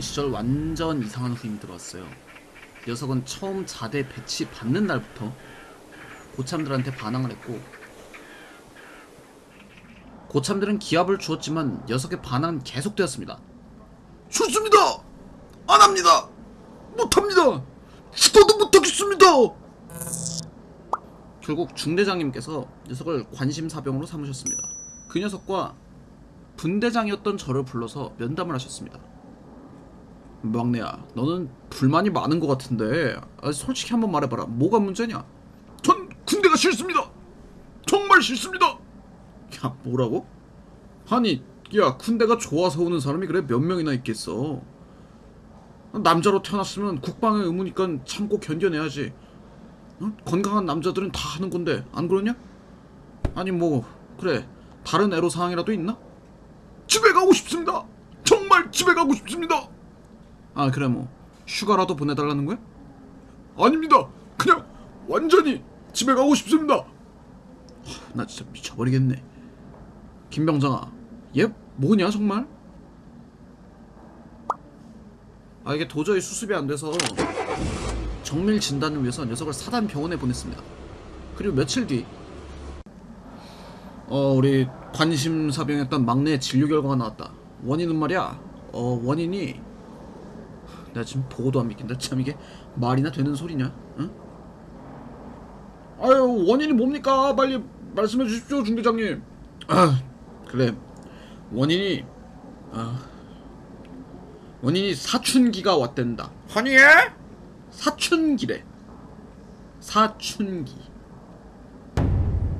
시절 완전 이상한 후임이 들어왔어요. 녀석은 처음 자대 배치 받는 날부터 고참들한테 반항을 했고 고참들은 기합을 주었지만 녀석의 반항은 계속되었습니다. 좋습니다. 안 합니다. 못합니다. 죽어도 못하겠습니다. 결국 중대장님께서 녀석을 관심사병으로 삼으셨습니다. 그 녀석과 분대장이었던 저를 불러서 면담을 하셨습니다. 막내야, 너는 불만이 많은 것 같은데 아, 솔직히 한번 말해봐라. 뭐가 문제냐? 전 군대가 싫습니다. 정말 싫습니다. 야, 뭐라고? 아니, 야, 군대가 좋아서 오는 사람이 그래 몇 명이나 있겠어. 남자로 태어났으면 국방의 의무니까 참고 견뎌내야지. 어? 건강한 남자들은 다 하는 건데 안 그러냐? 아니 뭐 그래 다른 애로 사항이라도 있나? 집에 가고 싶습니다. 정말 집에 가고 싶습니다. 아 그래 뭐 휴가라도 보내달라는 거야? 아닙니다. 그냥 완전히 집에 가고 싶습니다. 나 진짜 미쳐버리겠네. 김병장아, 얘 뭐냐 정말? 아 이게 도저히 수습이 안 돼서 정밀 진단을 위해서 녀석을 사단 병원에 보냈습니다. 그리고 며칠 뒤, 어 우리 관심사병했던 막내의 진료 결과가 나왔다. 원인은 말이야, 어 원인이 내가 지금 보고도 안 믿긴다. 참 이게 말이나 되는 소리냐? 응? 아유 원인이 뭡니까? 빨리 말씀해 주십시오 중대장님. 아 그래 원인이 아 원인이 사춘기가 왔댄다. 아니 예? 사춘기래. 사춘기.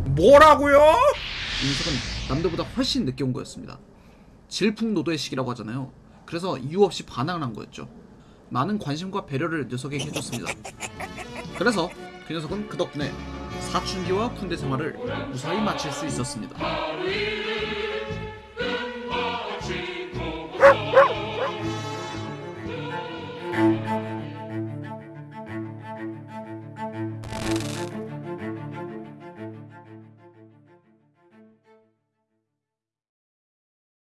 뭐라고요? 이 녀석은 남들보다 훨씬 늦게 온 거였습니다. 질풍노도의 시기라고 하잖아요. 그래서 이유 없이 반항을 한 거였죠. 많은 관심과 배려를 녀석에게 해줬습니다. 그래서 그 녀석은 그 덕분에 사춘기와 군대 생활을 무사히 마칠 수 있었습니다.